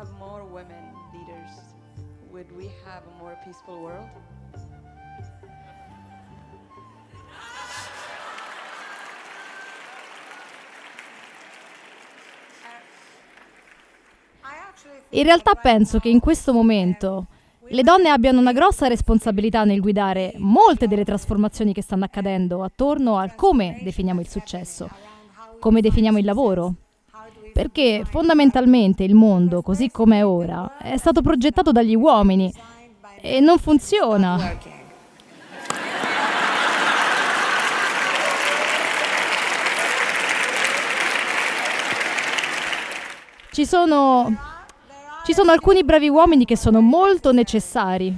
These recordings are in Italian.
have more women leaders, would we have a more peaceful world? In realtà penso che in questo momento le donne abbiano una grossa responsabilità nel guidare molte delle trasformazioni che stanno accadendo attorno al come definiamo il successo, come definiamo il lavoro. Perché fondamentalmente il mondo, così come è ora, è stato progettato dagli uomini e non funziona. Ci sono, ci sono alcuni bravi uomini che sono molto necessari.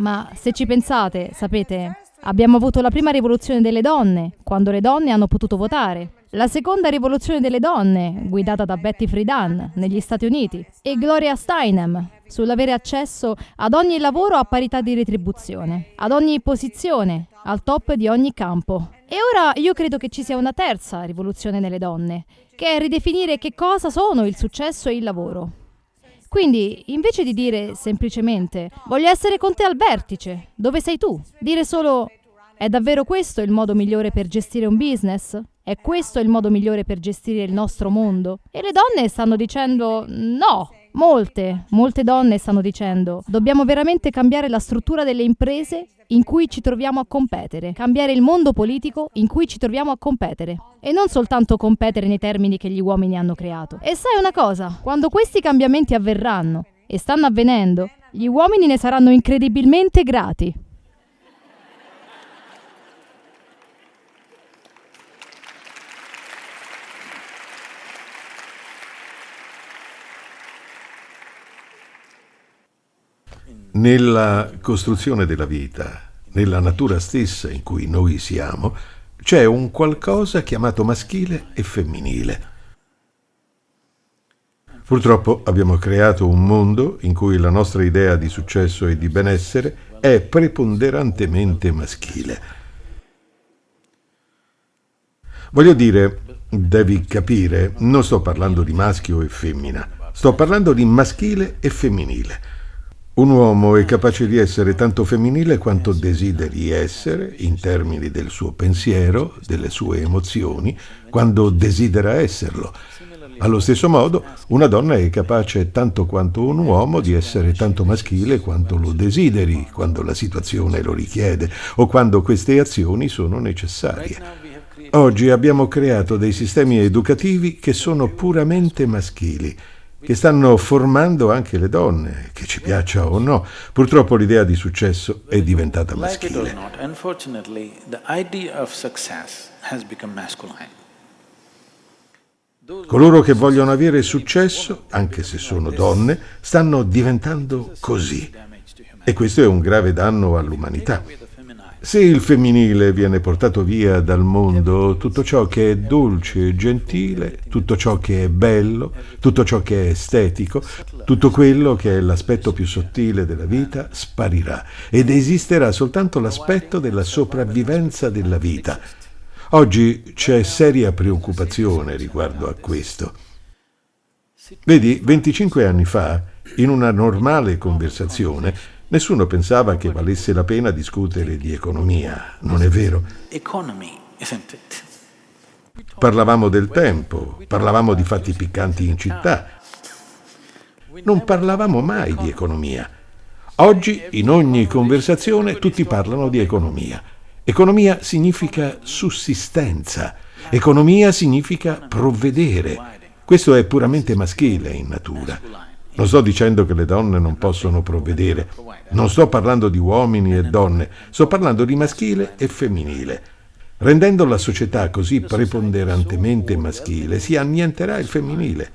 Ma se ci pensate, sapete, abbiamo avuto la prima rivoluzione delle donne, quando le donne hanno potuto votare. La seconda rivoluzione delle donne, guidata da Betty Friedan negli Stati Uniti, e Gloria Steinem sull'avere accesso ad ogni lavoro a parità di retribuzione, ad ogni posizione, al top di ogni campo. E ora io credo che ci sia una terza rivoluzione nelle donne, che è ridefinire che cosa sono il successo e il lavoro. Quindi, invece di dire semplicemente voglio essere con te al vertice, dove sei tu? Dire solo è davvero questo il modo migliore per gestire un business? È questo il modo migliore per gestire il nostro mondo? E le donne stanno dicendo no. Molte, molte donne stanno dicendo dobbiamo veramente cambiare la struttura delle imprese in cui ci troviamo a competere, cambiare il mondo politico in cui ci troviamo a competere e non soltanto competere nei termini che gli uomini hanno creato. E sai una cosa, quando questi cambiamenti avverranno e stanno avvenendo, gli uomini ne saranno incredibilmente grati. Nella costruzione della vita, nella natura stessa in cui noi siamo, c'è un qualcosa chiamato maschile e femminile. Purtroppo abbiamo creato un mondo in cui la nostra idea di successo e di benessere è preponderantemente maschile. Voglio dire, devi capire, non sto parlando di maschio e femmina, sto parlando di maschile e femminile. Un uomo è capace di essere tanto femminile quanto desideri essere, in termini del suo pensiero, delle sue emozioni, quando desidera esserlo. Allo stesso modo, una donna è capace tanto quanto un uomo di essere tanto maschile quanto lo desideri, quando la situazione lo richiede o quando queste azioni sono necessarie. Oggi abbiamo creato dei sistemi educativi che sono puramente maschili che stanno formando anche le donne, che ci piaccia o no. Purtroppo l'idea di successo è diventata maschile. Coloro che vogliono avere successo, anche se sono donne, stanno diventando così. E questo è un grave danno all'umanità. Se il femminile viene portato via dal mondo, tutto ciò che è dolce e gentile, tutto ciò che è bello, tutto ciò che è estetico, tutto quello che è l'aspetto più sottile della vita sparirà ed esisterà soltanto l'aspetto della sopravvivenza della vita. Oggi c'è seria preoccupazione riguardo a questo. Vedi, 25 anni fa, in una normale conversazione, Nessuno pensava che valesse la pena discutere di economia, non è vero? Parlavamo del tempo, parlavamo di fatti piccanti in città. Non parlavamo mai di economia. Oggi, in ogni conversazione, tutti parlano di economia. Economia significa sussistenza. Economia significa provvedere. Questo è puramente maschile in natura. Non sto dicendo che le donne non possono provvedere, non sto parlando di uomini e donne, sto parlando di maschile e femminile. Rendendo la società così preponderantemente maschile, si annienterà il femminile.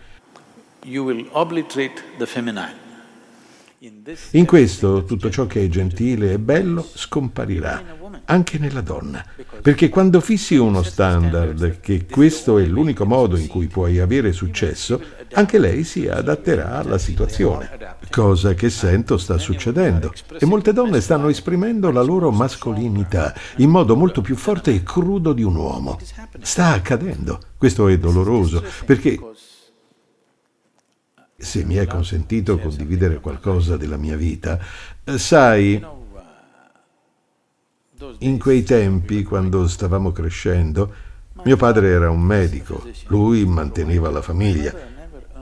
In questo tutto ciò che è gentile e bello scomparirà, anche nella donna, perché quando fissi uno standard che questo è l'unico modo in cui puoi avere successo, anche lei si adatterà alla situazione, cosa che sento sta succedendo. E molte donne stanno esprimendo la loro mascolinità in modo molto più forte e crudo di un uomo. Sta accadendo. Questo è doloroso, perché se mi è consentito condividere qualcosa della mia vita, sai, in quei tempi, quando stavamo crescendo, mio padre era un medico, lui manteneva la famiglia.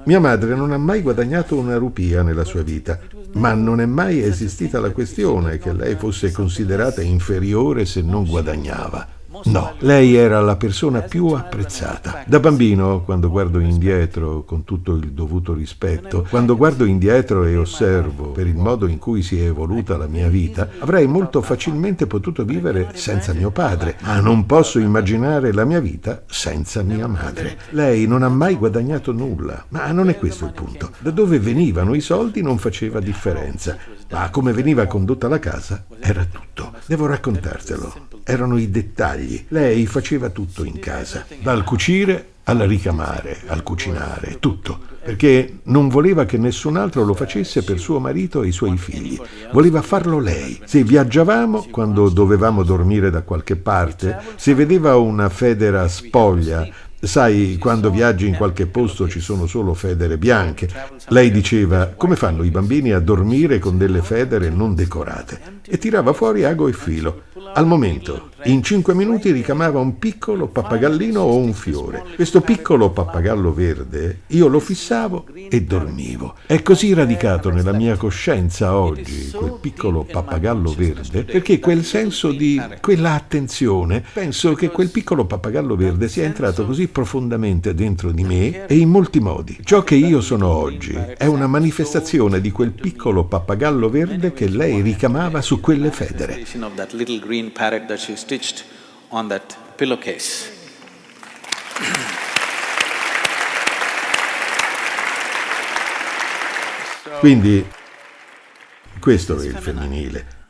Mia madre non ha mai guadagnato una rupia nella sua vita, ma non è mai esistita la questione che lei fosse considerata inferiore se non guadagnava. No, lei era la persona più apprezzata. Da bambino, quando guardo indietro con tutto il dovuto rispetto, quando guardo indietro e osservo per il modo in cui si è evoluta la mia vita, avrei molto facilmente potuto vivere senza mio padre, ma non posso immaginare la mia vita senza mia madre. Lei non ha mai guadagnato nulla, ma non è questo il punto. Da dove venivano i soldi non faceva differenza, ma come veniva condotta la casa era tutto. Devo raccontartelo. Erano i dettagli. Lei faceva tutto in casa, dal cucire al ricamare, al cucinare, tutto, perché non voleva che nessun altro lo facesse per suo marito e i suoi figli. Voleva farlo lei. Se viaggiavamo, quando dovevamo dormire da qualche parte, se vedeva una federa spoglia, Sai, quando viaggi in qualche posto ci sono solo federe bianche. Lei diceva, come fanno i bambini a dormire con delle federe non decorate? E tirava fuori ago e filo. Al momento, in cinque minuti ricamava un piccolo pappagallino o un fiore. Questo piccolo pappagallo verde io lo fissavo e dormivo. È così radicato nella mia coscienza oggi quel piccolo pappagallo verde perché quel senso di quella attenzione, penso che quel piccolo pappagallo verde sia entrato così profondamente dentro di me e in molti modi. Ciò che io sono oggi è una manifestazione di quel piccolo pappagallo verde che lei ricamava su quelle federe. Green parrot that she stitched on that pillowcase. Quindi questo è il femminile.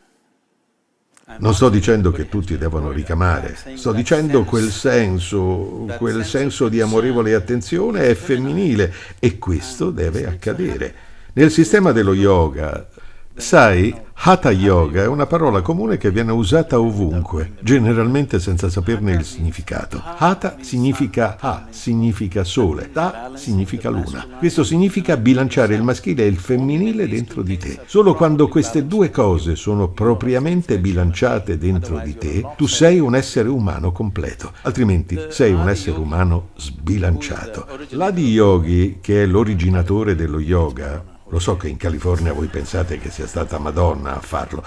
Non sto dicendo che tutti devono ricamare, sto dicendo quel senso, quel senso di amorevole attenzione è femminile e questo deve accadere. Nel sistema dello yoga Sai, Hatha Yoga è una parola comune che viene usata ovunque, generalmente senza saperne il significato. Hatha significa Ha, significa sole, Ta significa luna. Questo significa bilanciare il maschile e il femminile dentro di te. Solo quando queste due cose sono propriamente bilanciate dentro di te, tu sei un essere umano completo, altrimenti sei un essere umano sbilanciato. L'Adi Yogi, che è l'originatore dello yoga, lo so che in California voi pensate che sia stata Madonna a farlo.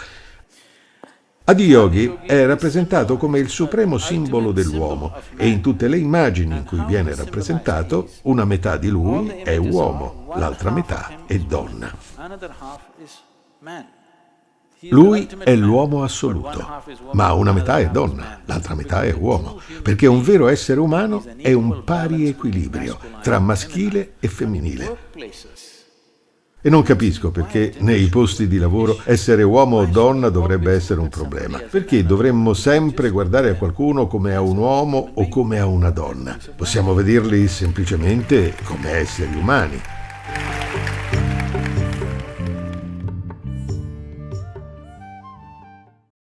Adiyogi è rappresentato come il supremo simbolo dell'uomo e in tutte le immagini in cui viene rappresentato una metà di lui è uomo, l'altra metà è donna. Lui è l'uomo assoluto, ma una metà è donna, l'altra metà è uomo, perché un vero essere umano è un pari equilibrio tra maschile e femminile. E non capisco perché nei posti di lavoro essere uomo o donna dovrebbe essere un problema. Perché dovremmo sempre guardare a qualcuno come a un uomo o come a una donna? Possiamo vederli semplicemente come esseri umani.